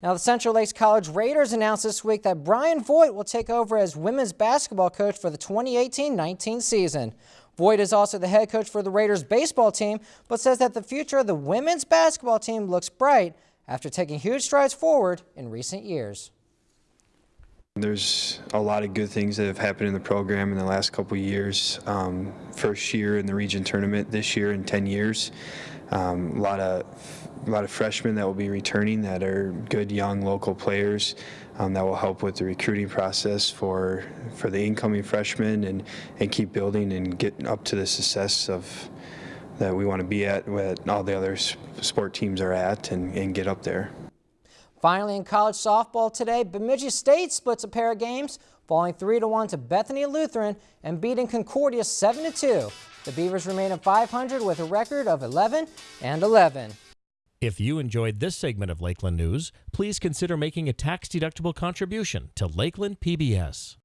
Now, the Central Lakes College Raiders announced this week that Brian Voigt will take over as women's basketball coach for the 2018-19 season. Voigt is also the head coach for the Raiders baseball team, but says that the future of the women's basketball team looks bright after taking huge strides forward in recent years. There's a lot of good things that have happened in the program in the last couple years. Um, first year in the region tournament this year in 10 years. Um, a lot of a lot of freshmen that will be returning that are good young local players um, that will help with the recruiting process for for the incoming freshmen and and keep building and get up to the success of that we want to be at what all the other sport teams are at and, and get up there. Finally, in college softball today, Bemidji State splits a pair of games, falling 3-1 to Bethany Lutheran and beating Concordia 7-2. The Beavers remain at 500 with a record of 11 and 11. If you enjoyed this segment of Lakeland News, please consider making a tax-deductible contribution to Lakeland PBS.